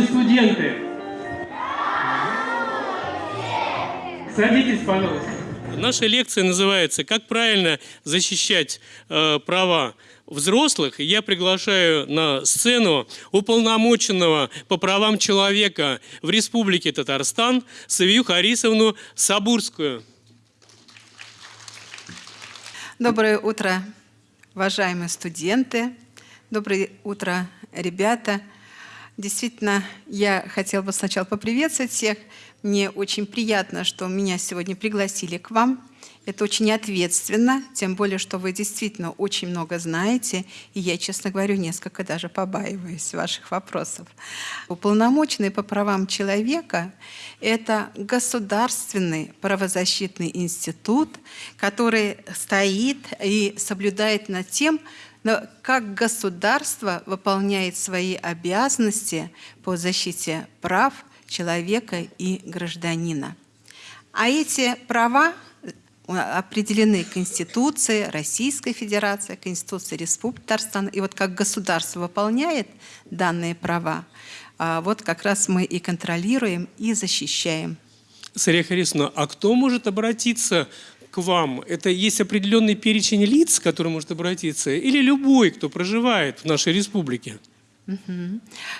Здравствуйте, студенты! Садитесь, пожалуйста. Наша лекция называется «Как правильно защищать э, права взрослых». Я приглашаю на сцену уполномоченного по правам человека в Республике Татарстан Савию Харисовну Сабурскую. Доброе утро, уважаемые студенты. Доброе утро, ребята. Действительно, я хотела бы сначала поприветствовать всех. Мне очень приятно, что меня сегодня пригласили к вам. Это очень ответственно, тем более, что вы действительно очень много знаете, и я, честно говорю, несколько даже побаиваюсь ваших вопросов. Уполномоченный по правам человека – это государственный правозащитный институт, который стоит и соблюдает над тем, но как государство выполняет свои обязанности по защите прав человека и гражданина. А эти права определены Конституцией Российской Федерации, Конституцией Республики Татарстан. И вот как государство выполняет данные права, а вот как раз мы и контролируем, и защищаем. Сария Харисовна, а кто может обратиться к вам? Это есть определенный перечень лиц, к которым может обратиться, или любой, кто проживает в нашей республике?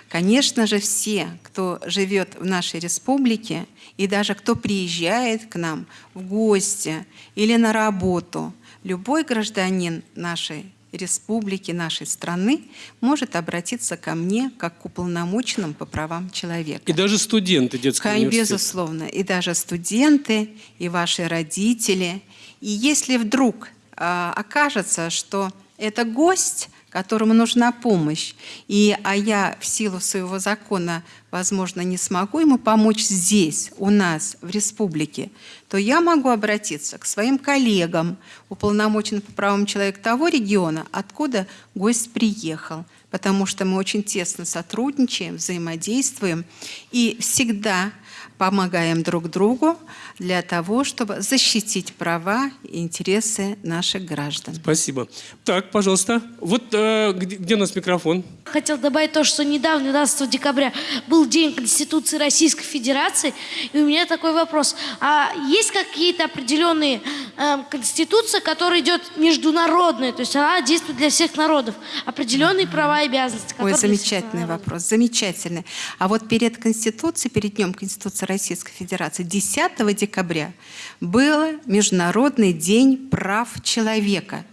Конечно же, все, кто живет в нашей республике, и даже кто приезжает к нам в гости или на работу, любой гражданин нашей республики, нашей страны может обратиться ко мне как к уполномоченным по правам человека. И даже студенты детского Конечно, университета? Безусловно. И даже студенты, и ваши родители. И если вдруг э, окажется, что это гость, которому нужна помощь, и, а я в силу своего закона, возможно, не смогу ему помочь здесь, у нас, в республике, то я могу обратиться к своим коллегам, уполномоченным по правам человека того региона, откуда гость приехал, потому что мы очень тесно сотрудничаем, взаимодействуем. И всегда помогаем друг другу для того, чтобы защитить права и интересы наших граждан. Спасибо. Так, пожалуйста. Вот э, где, где у нас микрофон? Хотел добавить то, что недавно, 12 декабря, был День Конституции Российской Федерации. И у меня такой вопрос. А есть какие-то определенные э, конституции, которые идет международная, то есть она действует для всех народов, определенные права и обязанности? Ой, замечательный народов? вопрос, замечательный. А вот перед Конституцией, перед Днем Конституции Российской Федерации, 10 декабря, был Международный день прав человека.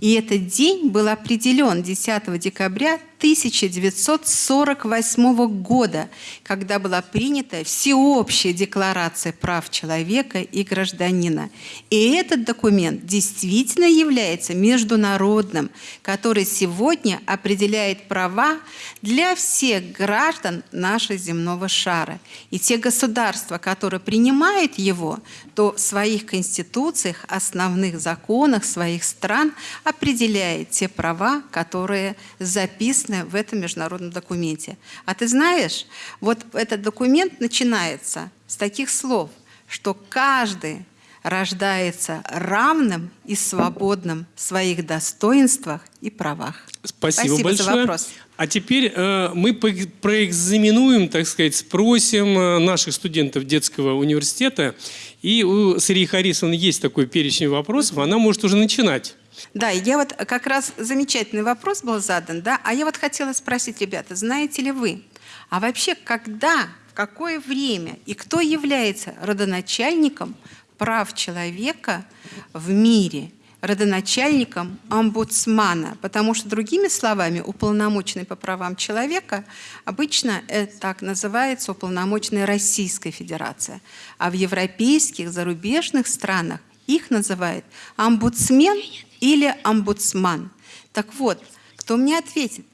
И этот день был определен 10 декабря 1948 года, когда была принята Всеобщая декларация прав человека и гражданина. И этот документ действительно является международным, который сегодня определяет права для всех граждан нашего земного шара. И те государства, которые принимают его, то в своих конституциях, основных законах своих стран определяет те права, которые записаны в этом международном документе. А ты знаешь, вот этот документ начинается с таких слов, что каждый рождается равным и свободным в своих достоинствах и правах. Спасибо, Спасибо большое. за вопрос. А теперь э, мы проэкзаменуем, так сказать, спросим э, наших студентов детского университета. И у Сарии Харисовны есть такой перечень вопросов, она может уже начинать. Да, я вот как раз замечательный вопрос был задан, да, а я вот хотела спросить, ребята, знаете ли вы, а вообще когда, в какое время и кто является родоначальником прав человека в мире, родоначальником омбудсмана, потому что, другими словами, уполномоченный по правам человека обычно это так называется уполномоченная Российская Федерация, а в европейских, зарубежных странах их называют омбудсмен или омбудсман. Так вот, кто мне ответит,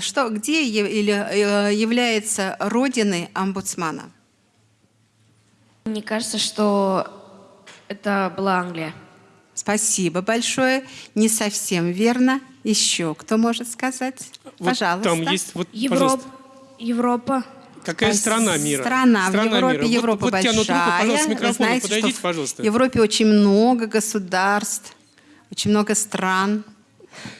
что, где э, является родиной омбудсмана? Мне кажется, что это была Англия. Спасибо большое. Не совсем верно. Еще кто может сказать? Вот Пожалуйста. Там есть, вот, Европа. пожалуйста. Европа. Какая Спас- страна мира? Страна, в Европе, мира. Европа вот, вот тянут руку, большая. пожалуйста, Вы знаете, подойдите, что пожалуйста. В Европе очень много государств, очень много стран.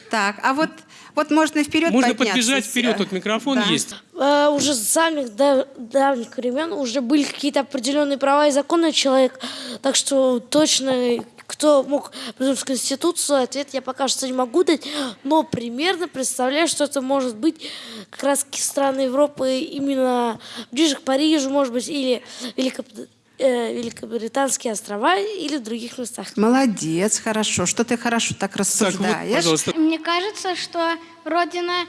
Так, а вот Вот можно вперед Можно подняться. подбежать вперед, вот микрофон Да. есть. Э, уже с самых дав- давних времен уже были какие-то определенные права и законы человека. Так что точно кто мог придумать Конституцию, ответ я пока что не могу дать, но примерно представляю, что это может быть как раз страны Европы именно ближе к Парижу, может быть, или Великоб- э, Великобританские острова, или в других местах. Молодец, хорошо. Что ты хорошо так Так, вот, рассуждаешь. пожалуйста. Мне кажется, что родина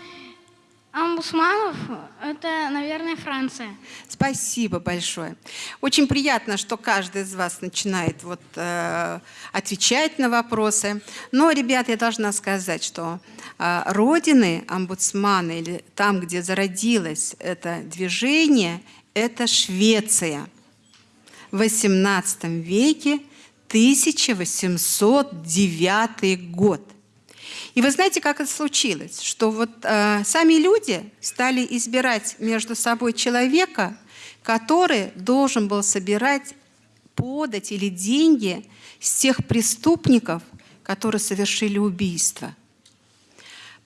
омбудсманов – это, наверное, Франция. Спасибо большое. Очень приятно, что каждый из вас начинает вот, э, отвечать на вопросы. Но, ребят, я должна сказать, что э, родины омбудсмана или там, где зародилось это движение, это Швеция. В XVIII веке 1809 год. И вы знаете, как это случилось? Что вот э, сами люди стали избирать между собой человека, который должен был собирать подать или деньги с тех преступников, которые совершили убийство.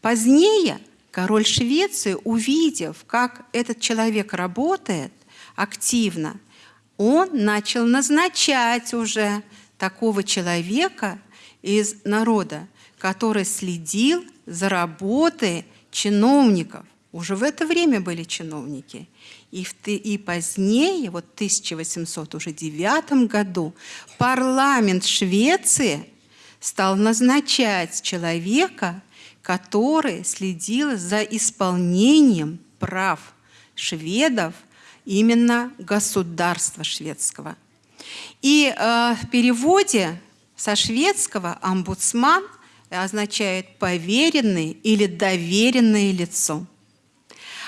Позднее король Швеции, увидев, как этот человек работает активно, он начал назначать уже такого человека из народа, который следил за работой чиновников. Уже в это время были чиновники. И, в, и позднее, вот в 1809 году, парламент Швеции стал назначать человека, который следил за исполнением прав шведов, именно государства шведского. И э, в переводе со шведского омбудсман означает поверенный или доверенное лицо.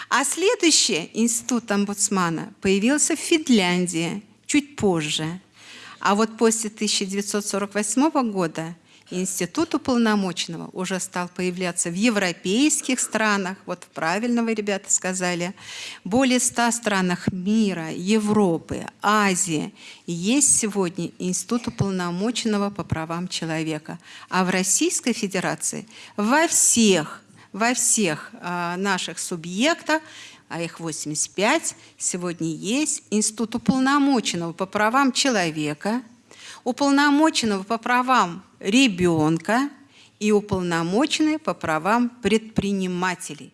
А следующий институт омбудсмана появился в Финляндии чуть позже. А вот после 1948 года институт уполномоченного уже стал появляться в европейских странах, вот правильно вы, ребята, сказали, более 100 странах мира, Европы, Азии. Есть сегодня институт уполномоченного по правам человека. А в Российской Федерации во всех во всех а, наших субъектах, а их 85, сегодня есть Институт уполномоченного по правам человека, уполномоченного по правам ребенка и уполномоченный по правам предпринимателей.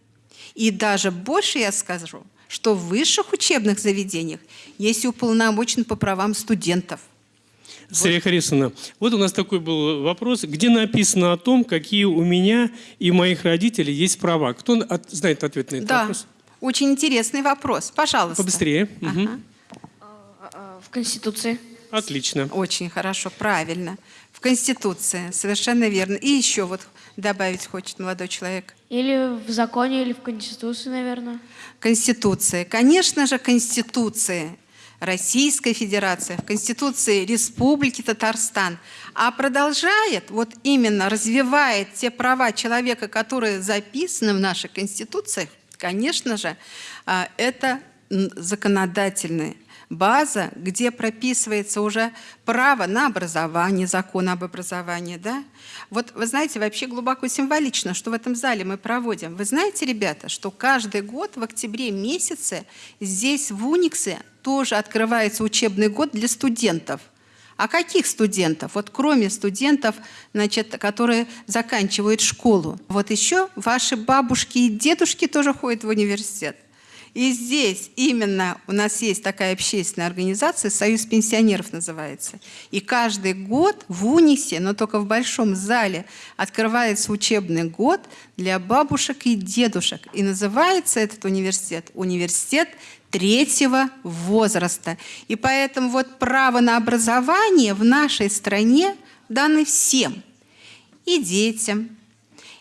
И даже больше я скажу, что в высших учебных заведениях есть и уполномоченный по правам студентов. Сария Харисовна, вот у нас такой был вопрос, где написано о том, какие у меня и моих родителей есть права. Кто от- знает ответ на этот Да, вопрос? очень интересный вопрос. Пожалуйста. Побыстрее. Мгм. В Конституции. Отлично. Очень хорошо, правильно. В Конституции, совершенно верно. И еще вот добавить хочет молодой человек. Или в законе, или в Конституции, наверное. Конституция. Конечно же, Конституция Российской Федерации, в Конституции Республики Татарстан. А продолжает, вот именно развивает те права человека, которые записаны в нашей Конституции, конечно же, а, это м, законодательная база, где прописывается уже право на образование, закон об образовании. Да? Вот вы знаете, вообще глубоко символично, что в этом зале мы проводим. Вы знаете, ребята, что каждый год в октябре месяце здесь в Униксе тоже открывается учебный год для студентов. А каких студентов? Вот кроме студентов, значит, которые заканчивают школу. Вот еще ваши бабушки и дедушки тоже ходят в университет. И здесь именно у нас есть такая общественная организация, Союз пенсионеров называется. И каждый год в Унисе, но только в большом зале, открывается учебный год для бабушек и дедушек. И называется этот университет «Университет третьего возраста». И поэтому вот право на образование в нашей стране даны всем. И детям,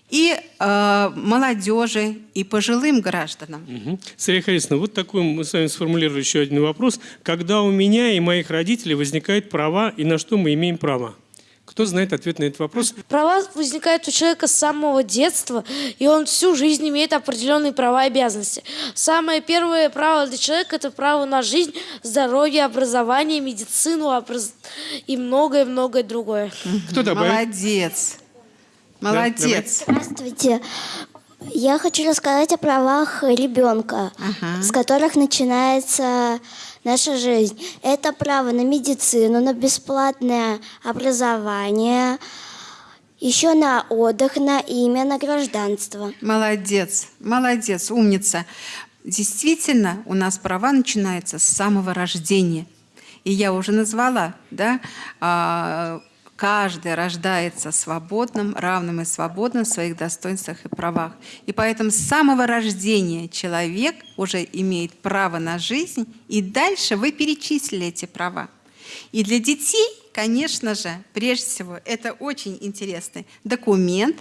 и э, молодежи, и пожилым гражданам. Мгм. Сария Харисовна, вот такой мы с вами сформулируем еще один вопрос. Когда у меня и моих родителей возникают права, и на что мы имеем право? Кто знает ответ на этот вопрос? Права возникают у человека с самого детства, и он всю жизнь имеет определенные права и обязанности. Самое первое право для человека – это право на жизнь, здоровье, образование, медицину образ- и многое-многое другое. Кто добавит? Молодец. Молодец. Здравствуйте. Я хочу рассказать о правах ребенка, Ага. с которых начинается наша жизнь. Это право на медицину, на бесплатное образование, еще на отдых, на имя, на гражданство. Молодец, молодец, умница. Действительно, у нас права начинаются с самого рождения. И я уже назвала, да, а, каждый рождается свободным, равным и свободным в своих достоинствах и правах. И поэтому с самого рождения человек уже имеет право на жизнь, и дальше вы перечислили эти права. И для детей, конечно же, прежде всего, это очень интересный документ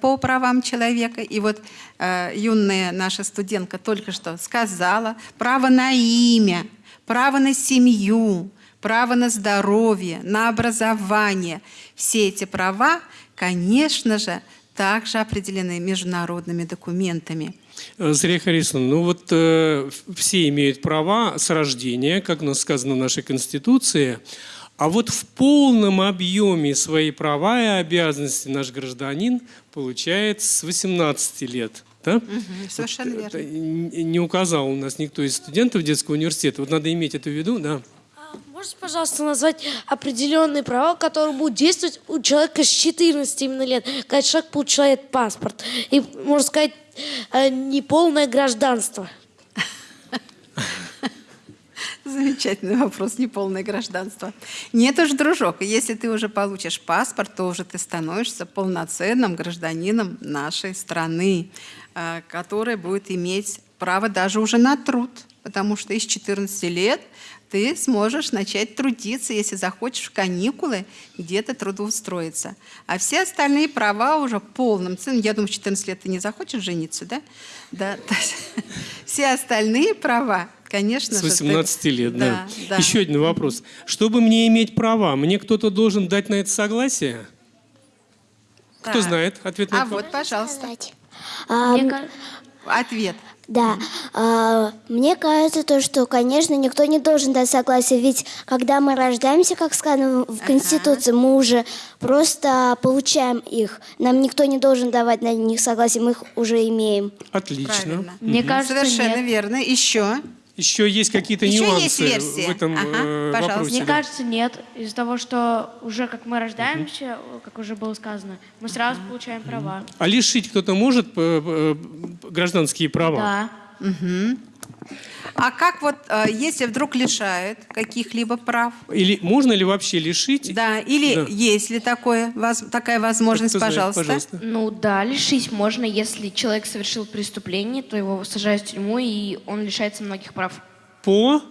по правам человека. И вот э, юная наша студентка только что сказала право на имя, право на семью, право на здоровье, на образование. Все эти права, конечно же, также определены международными документами. Э, Зря Харисовна, ну вот э, все имеют права с рождения, как у нас сказано в нашей Конституции, а вот в полном объеме свои права и обязанности наш гражданин получает с 18 лет. Да? совершенно Вот, верно. э, н- Не указал у нас никто из студентов детского университета. Вот надо иметь это в виду, да. Можете, пожалуйста, назвать определенные права, которые будут действовать у человека с 14 именно лет, когда человек получает паспорт? И, можно сказать, э, неполное гражданство. Замечательный вопрос, неполное гражданство. Нет уж, дружок, если ты уже получишь паспорт, то уже ты становишься полноценным гражданином нашей страны, э, который будет иметь право даже уже на труд, потому что из 14 лет ты сможешь начать трудиться, если захочешь в каникулы где-то трудоустроиться. А все остальные права уже полным ценом. Я думаю, в 14 лет ты не захочешь жениться, да? Да. Все остальные права, конечно С же. ты- 18 лет, да. да. Еще один вопрос. Чтобы мне иметь права, мне кто-то должен дать на это согласие? Кто Так. знает ответ на А этот вот, пожалуйста, А, Мне ка- ответ. Да, а, мне кажется, то, что, конечно, никто не должен дать согласие, ведь когда мы рождаемся, как сказано в Конституции, мы уже просто получаем их. Нам никто не должен давать на них согласие, мы их уже имеем. Отлично. Правильно. Мне кажется, Совершенно нет. верно. Еще. Еще есть какие-то нюансы есть версия. в этом Ага, э, пожалуйста. вопросе. Мне да. кажется, нет. Из-за того, что уже как мы рождаемся, как уже было сказано, мы сразу получаем права. А лишить кто-то может э, э, гражданские права? Да. А как вот, э, если вдруг лишают каких-либо прав? Или можно ли вообще лишить? Да, или Да. есть ли такое, воз- такая возможность, Кто знает, пожалуйста? пожалуйста. Ну да, лишить можно, если человек совершил преступление, то его сажают в тюрьму, и он лишается многих прав. По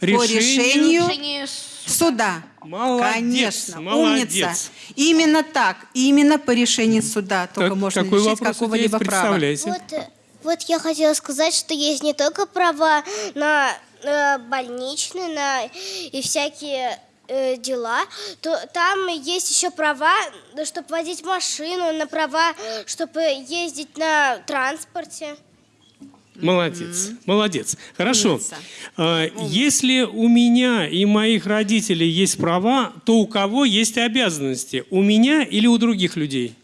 По решению... решению суда. Молодец, Конечно, молодец. умница. Именно так, именно по решению суда только Так, можно лишить какого-либо права. Вот, э, вот я хотела сказать, что есть не только права на, э, больничные, на и всякие э, дела, то там есть еще права, чтобы водить машину, на права, чтобы ездить на транспорте. Молодец, молодец. Хорошо. Умница. А, Если у меня и моих родителей есть права, то у кого есть обязанности? У меня или у других людей?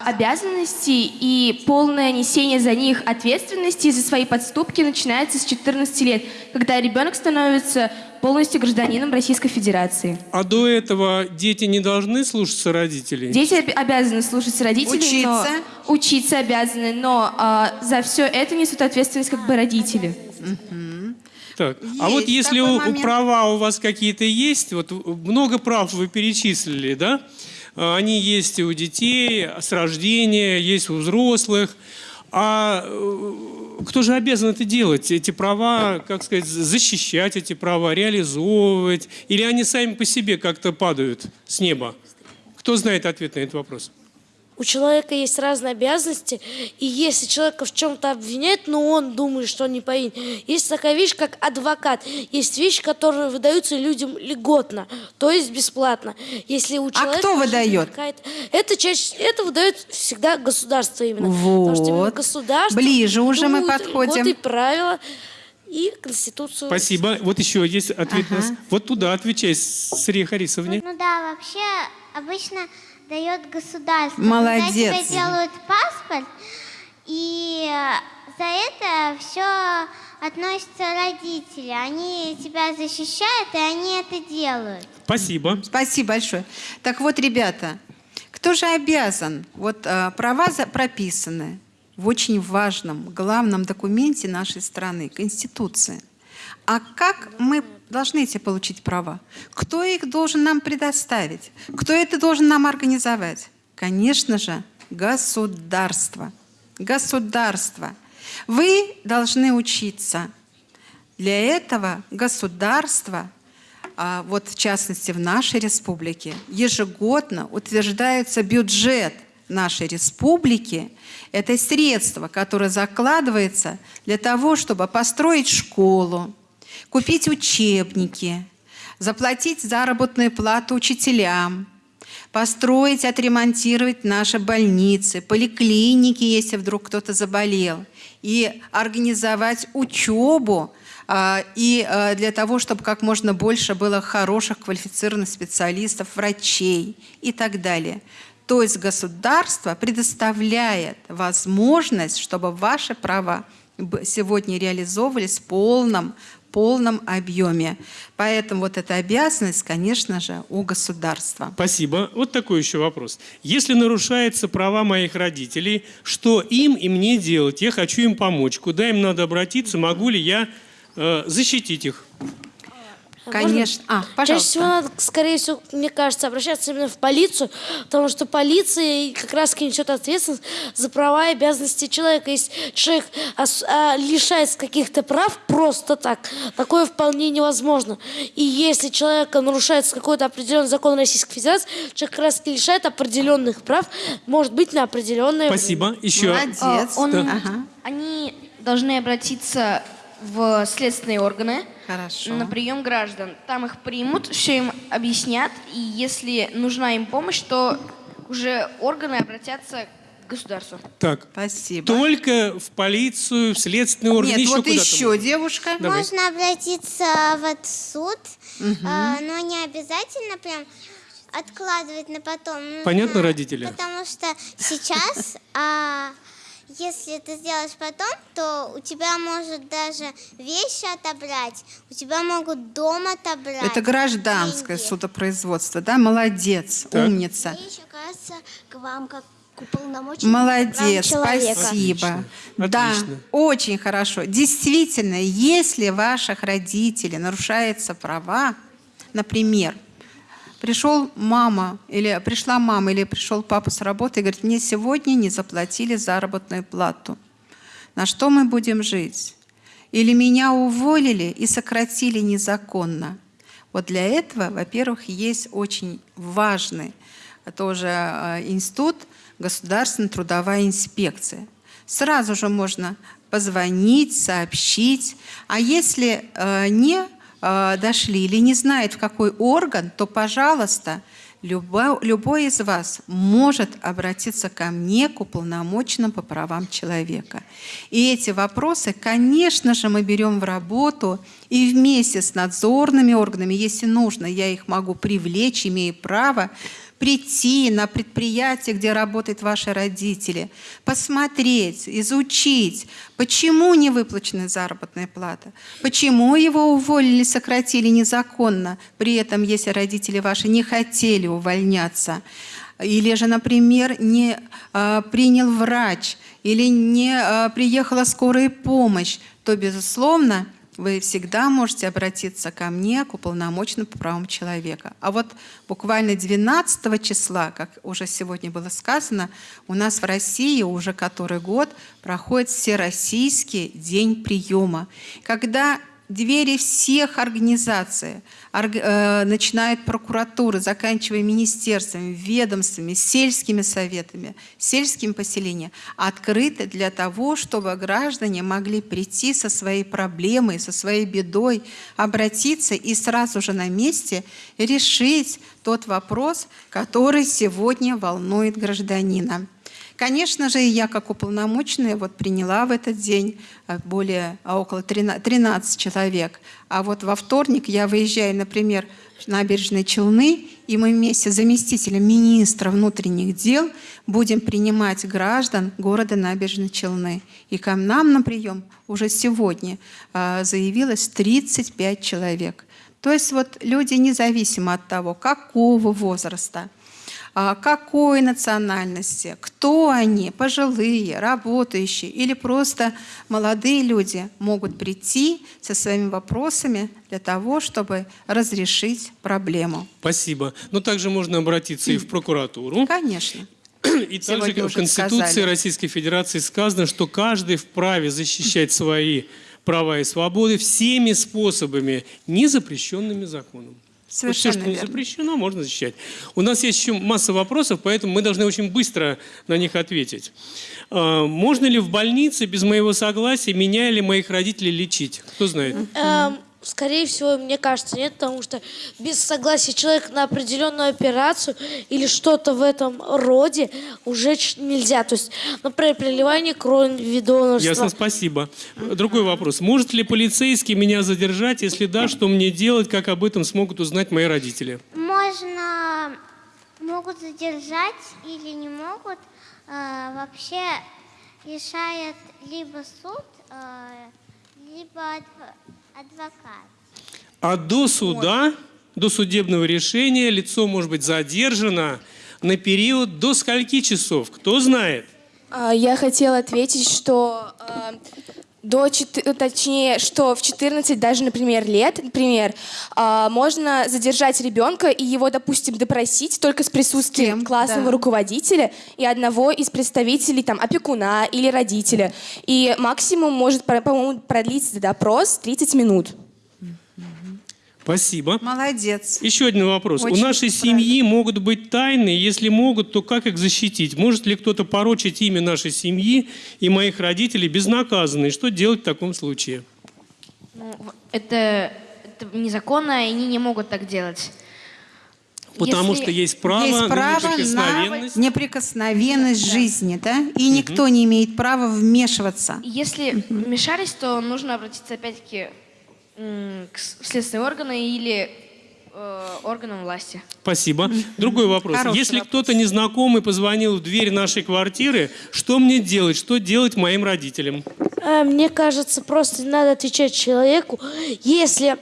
Обязанности и полное несение за них ответственности за свои подступки начинается с 14 лет, когда ребенок становится полностью гражданином Российской Федерации. А до этого дети не должны слушаться родителей? Дети об- обязаны слушаться родителей, Учиться. но учиться обязаны, но а, за все это несут ответственность как бы родители. Так. А вот если у, у момент. права у вас какие-то есть, вот много прав вы перечислили, да? А, Они есть у детей с рождения, есть у взрослых. А э, кто же обязан это делать? Эти права, как сказать, защищать эти права, реализовывать? Или они сами по себе как-то падают с неба? Кто знает ответ на этот вопрос? У человека есть разные обязанности, и если человека в чем-то обвиняют, но он думает, что он не повинен. Есть такая вещь, как адвокат. Есть вещи, которые выдаются людям льготно, то есть бесплатно. Если у человека А кто выдает? Это чаще, это выдает всегда государство именно. Потому что именно Вот. государство Ближе уже мы подходим. льготы и правила и конституцию. Спасибо. Вот еще есть ответ. нас. Вот туда отвечай, Срия Харисовне. Ну да, вообще обычно дает государство. Молодец. Когда тебе делают паспорт, И за это все относятся родители. Они тебя защищают, и они это делают. Спасибо. Спасибо большое. Так вот, ребята, кто же обязан? Вот э, права прописаны в очень важном, главном документе нашей страны – Конституции. А как мы должны эти получить права? Кто их должен нам предоставить? Кто это должен нам организовать? Конечно же, государство. Государство. Вы должны учиться. Для этого государство а вот в частности в нашей республике, ежегодно утверждается бюджет нашей республики. Это средство, которое закладывается для того, чтобы построить школу, купить учебники, заплатить заработную плату учителям, построить, отремонтировать наши больницы, поликлиники, если вдруг кто-то заболел, и организовать учебу а, и а, для того, чтобы как можно больше было хороших квалифицированных специалистов, врачей и так далее. То есть государство предоставляет возможность, чтобы ваши права сегодня реализовывались в полном, полном объеме. Поэтому вот эта обязанность, конечно же, у государства. Спасибо. Вот такой еще вопрос. Если нарушаются права моих родителей, что им и мне делать? Я хочу им помочь. Куда им надо обратиться? Могу ли я э, защитить их? Конечно. А, Чаще всего пожалуйста. надо, скорее всего, мне кажется, обращаться именно в полицию, потому что полиция как раз несет ответственность за права и обязанности человека. Если человек а, лишается каких-то прав просто так, такое вполне невозможно. И если человека нарушается какой-то определенный закон Российской Федерации, человек как раз лишает определенных прав, может быть, на определенное время. Спасибо. Еще. Молодец. А, он- Ага. Они должны обратиться в следственные органы Хорошо. на прием граждан. Там их примут, все им объяснят, и если нужна им помощь, то уже органы обратятся к государству. Так. Спасибо. Только в полицию, в следственные органы, Нет, еще вот куда-то еще можно? девушка. Давай. Можно обратиться вот в суд, а, но не обязательно прям откладывать на потом. Понятно, родители? Потому что сейчас, а, если ты сделаешь потом, то у тебя может даже вещи отобрать, у тебя могут дом отобрать. Это гражданское деньги. судопроизводство, да? Молодец, Так. умница. И еще, кажется, к вам как Молодец, спасибо. Отлично, Да, отлично. очень хорошо. Действительно, если ваших родителей нарушаются права, например, пришел мама или пришла мама или пришел папа с работы и говорит, мне сегодня не заплатили заработную плату. На что мы будем жить? Или меня уволили и сократили незаконно? Вот для этого, во-первых, есть очень важный тоже э, институт Государственная трудовая инспекция. Сразу же можно позвонить, сообщить. А если э, не э, дошли или не знает, в какой орган, то, пожалуйста, любо- любой из вас может обратиться ко мне, к уполномоченному по правам человека. И эти вопросы, конечно же, мы берем в работу и вместе с надзорными органами, если нужно, я их могу привлечь, имею право, прийти на предприятие, где работают ваши родители, посмотреть, изучить, почему не выплачена заработная плата, почему его уволили, сократили незаконно, при этом, если родители ваши не хотели увольняться, или же, например, не а, принял врач, или не а, приехала скорая помощь, то, безусловно, вы всегда можете обратиться ко мне, к уполномоченному по правам человека. А вот буквально 12 числа, как уже сегодня было сказано, у нас в России уже который год проходит Всероссийский день приема, когда двери всех организаций, орг- э, начиная от прокуратуры, заканчивая министерствами, ведомствами, сельскими советами, сельскими поселениями, открыты для того, чтобы граждане могли прийти со своей проблемой, со своей бедой, обратиться и сразу же на месте решить тот вопрос, который сегодня волнует гражданина. Конечно же, я как уполномоченная вот приняла в этот день э, более а, около 13 13 человек. А вот во вторник я выезжаю, например, в набережные Челны, и мы вместе с заместителем министра внутренних дел будем принимать граждан города Набережной Челны. И к нам на прием уже сегодня а, заявилось 35 человек. То есть вот люди независимо от того, какого возраста, какой национальности, кто они, пожилые, работающие или просто молодые люди могут прийти со своими вопросами для того, чтобы разрешить проблему. Спасибо. Но также можно обратиться и в прокуратуру. Конечно. И также в Конституции сказали. Российской Федерации сказано, что каждый вправе защищать свои права и свободы всеми способами, не запрещенными законом. Вот все, Совершенно что не запрещено, можно защищать. У нас есть еще масса вопросов, поэтому мы должны очень быстро на них ответить. А, Можно ли в больнице без моего согласия меня или моих родителей лечить? Кто знает? Скорее всего, мне кажется, нет, потому что без согласия человека на определенную операцию или что-то в этом роде уже нельзя. То есть, например, переливание крови, донорство. Ясно, спасибо. Другой вопрос. Может ли полицейский меня задержать? Если да, что мне делать? Как об этом смогут узнать мои родители? Можно, могут задержать или не могут. Э, вообще решает либо суд, э, либо адв- адвокат. А до суда, до судебного решения лицо может быть задержано на период до скольки часов? Кто знает? А, Я хотела ответить, что а, до э, точнее, что в 14 даже, например, лет, например, а, можно задержать ребенка и его, допустим, допросить только с присутствием кем? классного Да. руководителя и одного из представителей, там, опекуна или родителя. И максимум может, по- по-моему, продлиться допрос 30 минут. Спасибо. Молодец. Еще один вопрос. Очень У нашей семьи могут быть тайны. Если могут, то как их защитить? Может ли кто-то порочить имя нашей семьи и моих родителей безнаказанно? И что делать в таком случае? Ну, это, это незаконно, и они не могут так делать. Потому Если что есть право, Есть на право неприкосновенность. на неприкосновенность жизни, да? И никто не имеет права вмешиваться. Если вмешались, то нужно обратиться опять-таки к следственные органы или э, органам власти. Спасибо. Другой вопрос. Хороший Если кто-то незнакомый позвонил в дверь нашей квартиры, что мне делать? Что делать моим родителям? Э, Мне кажется, просто надо отвечать человеку, если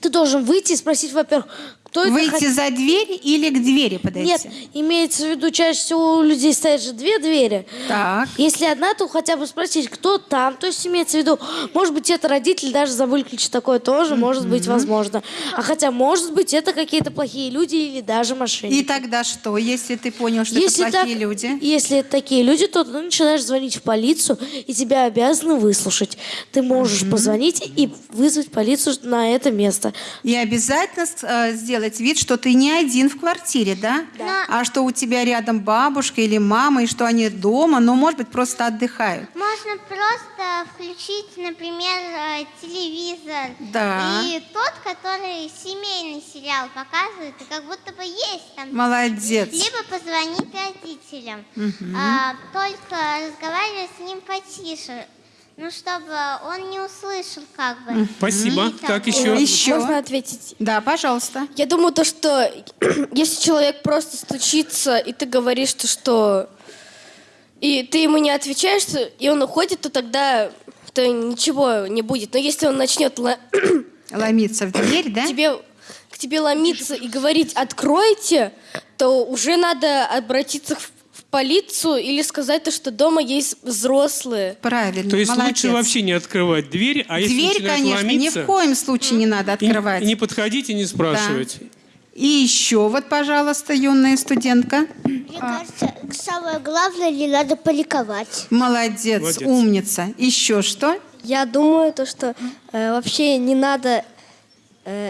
ты должен выйти и спросить, во-первых, кто Выйти хот- за дверь или к двери подойти? Нет, имеется в виду, чаще всего у людей стоят же две двери. Так. Если одна, то хотя бы спросить, кто там. То есть имеется в виду, может быть, это родители даже забыли ключ, такое тоже может быть возможно. А хотя, может быть, это какие-то плохие люди или даже мошенники. И тогда что, если ты понял, что Если это плохие так- люди? Если это такие люди, то ты начинаешь звонить в полицию, и тебя обязаны выслушать. Ты можешь позвонить и вызвать полицию на это место. И обязательно э, сделать вид, что ты не один в квартире, да? Да. А что у тебя рядом бабушка или мама, и что они дома, но, может быть, просто отдыхают. Можно просто включить, например, э, телевизор. Да. И тот, который семейный сериал показывает, и как будто бы есть там. Молодец. Либо позвонить родителям. А, только разговаривать с ним потише. Ну, чтобы он не услышал, как бы. Спасибо. И Так, того. еще. Еще. Можно ответить? Да, пожалуйста. Я думаю, то, что если человек просто стучится, и ты говоришь, то, что... И ты ему не отвечаешь, и он уходит, то тогда то ничего не будет. Но если он начнет ла- Ломиться в дверь, да? тебе, к тебе ломиться и говорить «откройте», то уже надо обратиться в полицию или сказать то, что дома есть взрослые. Правильно, То есть молодец. лучше вообще не открывать дверь, а если Дверь, начинает конечно, ни ломиться, в коем случае не надо открывать. И, не подходить и не спрашивать. И еще вот, пожалуйста, юная студентка. Мне кажется, самое главное, не надо паниковать. Молодец, Молодец. умница. Еще что? Я думаю, то, что э, вообще не надо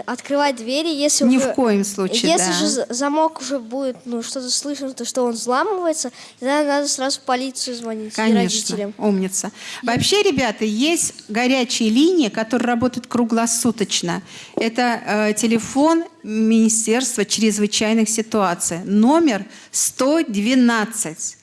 открывать двери, если Ни уже, в коем случае, если да. же за- замок уже будет, ну что-то слышно, то что он взламывается, тогда надо сразу в полицию звонить и Конечно, родителям. умница. Вообще, ребята, есть горячие линии, которые работают круглосуточно. Это э, телефон Министерства чрезвычайных ситуаций. Номер 112.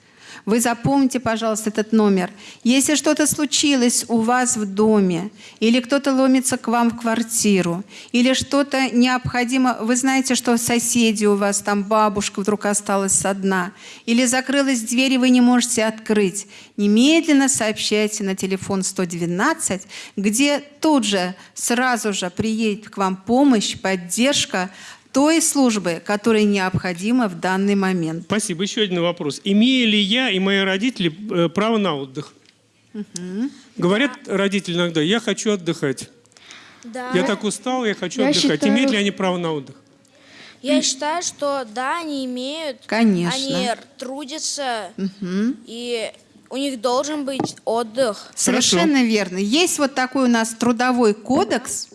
Вы запомните, пожалуйста, этот номер. Если что-то случилось у вас в доме, или кто-то ломится к вам в квартиру, или что-то необходимо, вы знаете, что соседи у вас, там бабушка вдруг осталась одна, или закрылась дверь, и вы не можете открыть, немедленно сообщайте на телефон 112, где тут же, сразу же приедет к вам помощь, поддержка, той службы, которая необходима в данный момент. Спасибо. Еще один вопрос. Имею ли я и мои родители э, право на отдых? Говорят родители иногда, я хочу отдыхать. Да. Я так устал, я хочу Я отдыхать. считаю- Имеют ли они право на отдых? Я считаю, что да, они имеют. Конечно. Они трудятся, Мгм. и у них должен быть отдых. Совершенно верно. Есть вот такой у нас трудовой кодекс,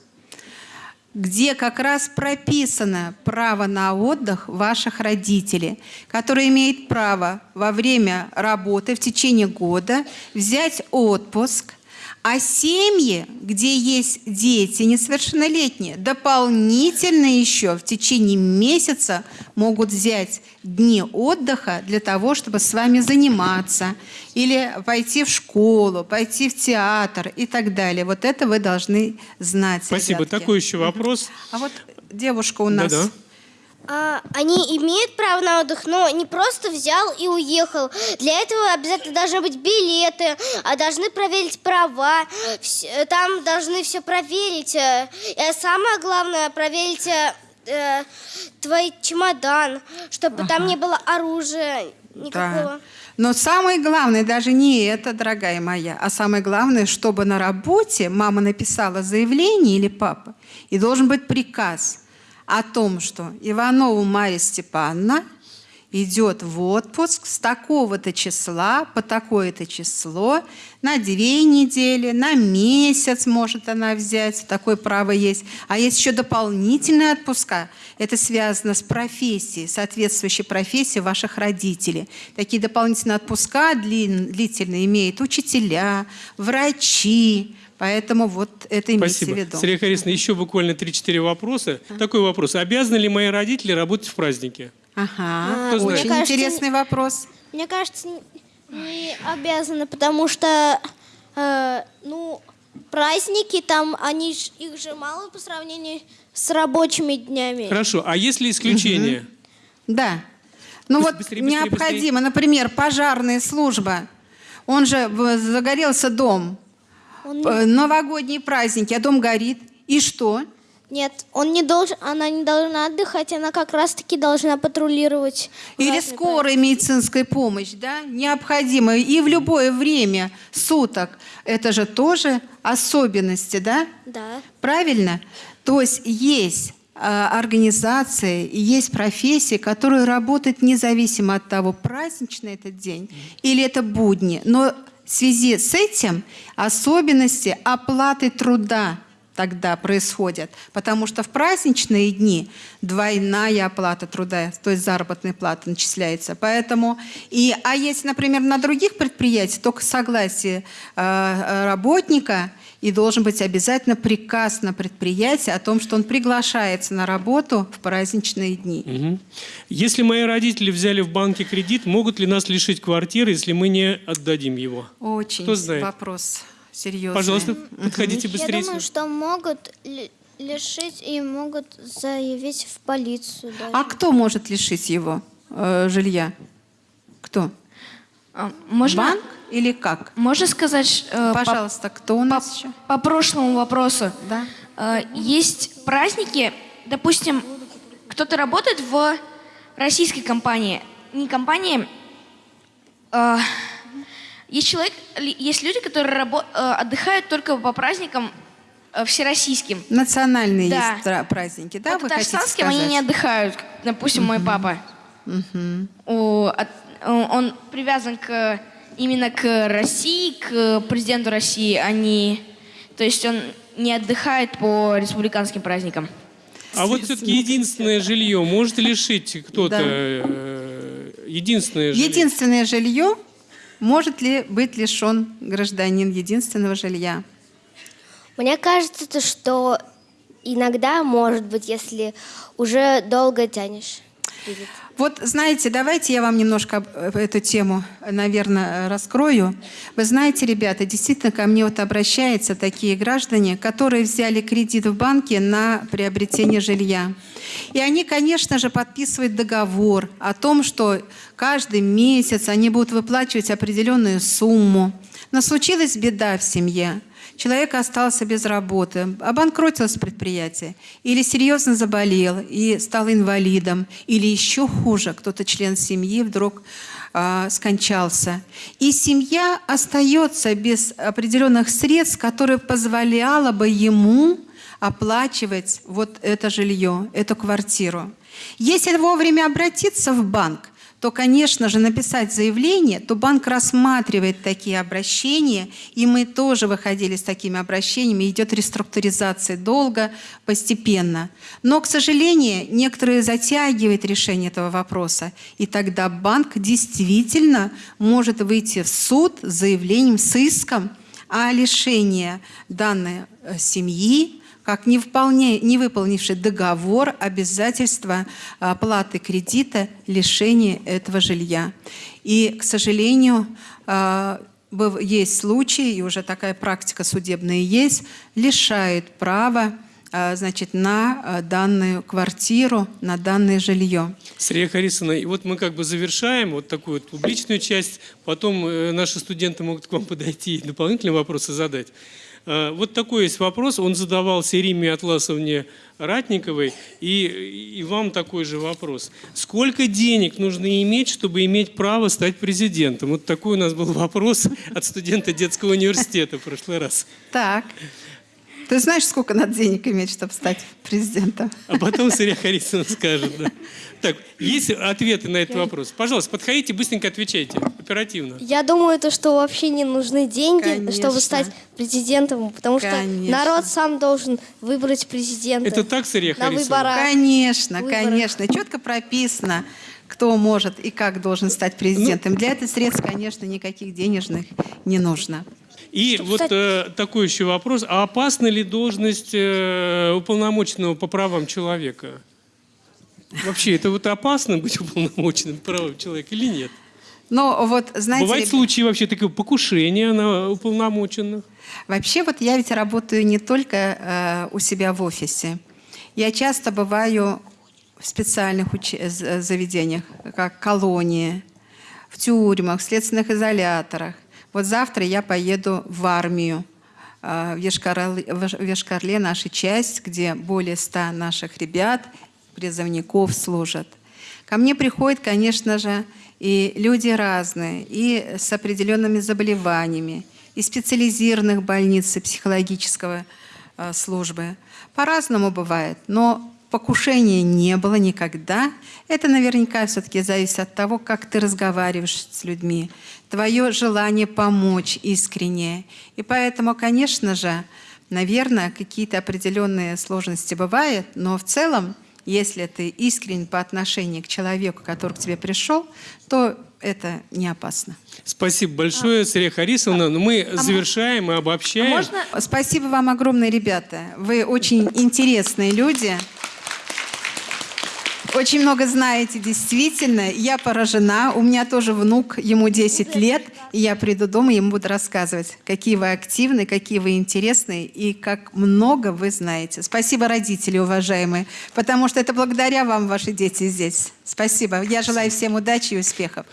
где как раз прописано право на отдых ваших родителей, которые имеют право во время работы в течение года взять отпуск, а семьи, где есть дети несовершеннолетние, дополнительно еще в течение месяца могут взять дни отдыха для того, чтобы с вами заниматься, или пойти в школу, пойти в театр и так далее. Вот это вы должны знать. Спасибо. ребятки. Такой еще вопрос. А вот девушка у нас. Да-да. А, они имеют право на отдых, но не просто взял и уехал. Для этого обязательно должны быть билеты, а должны проверить права. Э, Там должны все проверить. э, И самое главное, проверить э, э, твой чемодан, чтобы там не было оружия никакого. Да. Но самое главное даже не это, дорогая моя, а самое главное, чтобы на работе мама написала заявление или папа, и должен быть приказ о том, что Иванову Марья Степановна идет в отпуск с такого-то числа по такое-то число на две недели, на месяц может она взять, такое право есть. А есть еще дополнительные отпуска. Это связано с профессией, соответствующей профессией ваших родителей. Такие дополнительные отпуска длительные имеют учителя, врачи. Поэтому вот это имейте Спасибо. в виду. Сергей Харисовна, еще буквально 3-4 вопроса. Такой вопрос. Обязаны ли мои родители работать в праздники? Ага, Кто знает? очень кажется, интересный вопрос. Мне кажется, не, обязаны, потому что, э, ну, праздники там, они ж- их же мало по сравнению с рабочими днями. Хорошо. А если исключение? Да. Ну Быс- вот быстрее, быстрее, необходимо, например, пожарная служба. Он же загорелся дом. Он Э, Новогодние праздники, а дом горит. И что? Нет, он не должен, она не должна отдыхать, она как раз-таки должна патрулировать. Или скорая медицинская помощь, да, необходима и в любое время суток. Это же тоже особенности, да? Да. Правильно? То есть есть а, организации, есть профессии, которые работают независимо от того, праздничный этот день или это будни. Но в связи с этим особенности оплаты труда тогда происходят, потому что в праздничные дни двойная оплата труда, то есть заработная плата начисляется. Поэтому и, а если, например, на других предприятиях только согласие э, э, работника и должен быть обязательно приказ на предприятие о том, что он приглашается на работу в праздничные дни. Мгм. Если мои родители взяли в банке кредит, могут ли нас лишить квартиры, если мы не отдадим его? Очень Кто знает? вопрос серьезный. Пожалуйста, подходите быстрее. Я думаю, что могут ли- лишить и могут заявить в полицию. даже. А кто может лишить его э, жилья? Кто? А, Можно, Банк или как? можно сказать э, по- Пожалуйста, кто у нас еще? по, прошлому вопросу? Да. Э, есть праздники, допустим, кто-то работает в российской компании, не компании, э, есть человек, есть люди, которые рабо- э, отдыхают только по праздникам всероссийским. Национальные Да. есть праздники, да? вот вы татарстанским они не отдыхают, допустим, мой папа. Мгм. О, от- он привязан к именно к России, к президенту России, а не, то есть он не отдыхает по республиканским праздникам. А вот все-таки единственное жилье может лишить кто-то? Да. э, Единственное жилье. Единственное жилье, может ли быть лишен гражданин единственного жилья? Мне кажется, то, что иногда, может быть, если уже долго тянешь. будет. Вот знаете, давайте я вам немножко э, эту тему, наверное, раскрою. Вы знаете, ребята, действительно ко мне вот обращаются такие граждане, которые взяли кредит в банке на приобретение жилья. И они, конечно же, подписывают договор о том, что каждый месяц они будут выплачивать определенную сумму. Но случилась беда в семье – человек остался без работы, обанкротилось предприятие, или серьезно заболел и стал инвалидом, или еще хуже, кто-то член семьи вдруг э, скончался. И семья остается без определенных средств, которые позволяло бы ему оплачивать вот это жилье, эту квартиру. Если вовремя обратиться в банк, то, конечно же, написать заявление, то банк рассматривает такие обращения, и мы тоже выходили с такими обращениями, идет реструктуризация долго, постепенно. Но, к сожалению, некоторые затягивают решение этого вопроса, и тогда банк действительно может выйти в суд с заявлением, с иском о лишении данной э, семьи, как не, вполне, не выполнивший договор, обязательства оплаты кредита, лишения этого жилья. И, к сожалению, а, есть случаи, и уже такая практика судебная есть, лишает права а, значит, на а, данную квартиру, на данное жилье. Срия Харисовна, и вот мы как бы завершаем вот такую вот публичную часть, потом э, наши студенты могут к вам подойти и дополнительные вопросы задать. Э, вот такой есть вопрос, он задавался Риме Атласовне Ратниковой, и, и вам такой же вопрос. Сколько денег нужно иметь, чтобы иметь право стать президентом? Вот такой у нас был вопрос от студента детского университета в прошлый раз. Так. Ты знаешь, сколько надо денег иметь, чтобы стать президентом? А потом Сырья Харисовна скажет. Да. Так, есть ответы на этот вопрос? Пожалуйста, подходите, быстренько отвечайте, оперативно. Я думаю, то, что вообще не нужны деньги, Конечно. чтобы стать президентом, потому Конечно. что народ сам должен выбрать президента. Это так, Сырья На Харисовна? выборах. Конечно, Выборах. конечно. Четко прописано, кто может и как должен стать президентом. Для этого средств, конечно, никаких денежных не нужно. И вот э, такой еще вопрос. А опасна ли должность э, уполномоченного по правам человека? Вообще, это вот опасно быть уполномоченным по правам человека или нет? Но вот, знаете... Бывают случаи вообще такого покушения на уполномоченных? Вообще вот я ведь работаю не только э, у себя в офисе. Я часто бываю в специальных уч- з- заведениях, как колонии, в тюрьмах, в следственных изоляторах. Вот завтра я поеду в армию, э, в Ешкарле, наша часть, где более ста наших ребят, призывников служат. Ко мне приходят, конечно же, и люди разные, и с определенными заболеваниями, и специализированных больниц и психологического э, службы. По-разному бывает, но покушения не было никогда. Это наверняка все-таки зависит от того, как ты разговариваешь с людьми, твое желание помочь искренне. И поэтому, конечно же, наверное, какие-то определенные сложности бывают, но в целом если ты искренен по отношению к человеку, который к тебе пришел, то это не опасно. Спасибо большое, а, Сырья Харисовна. Но мы а завершаем и обобщаем. А можно... Спасибо вам огромное, ребята. Вы очень интересные люди. Очень много знаете, действительно. Я поражена. У меня тоже внук, ему 10 лет. И я приду дома, ему буду рассказывать, какие вы активные, какие вы интересные и как много вы знаете. Спасибо, родители уважаемые, потому что это благодаря вам ваши дети здесь. Спасибо. Я желаю всем удачи и успехов.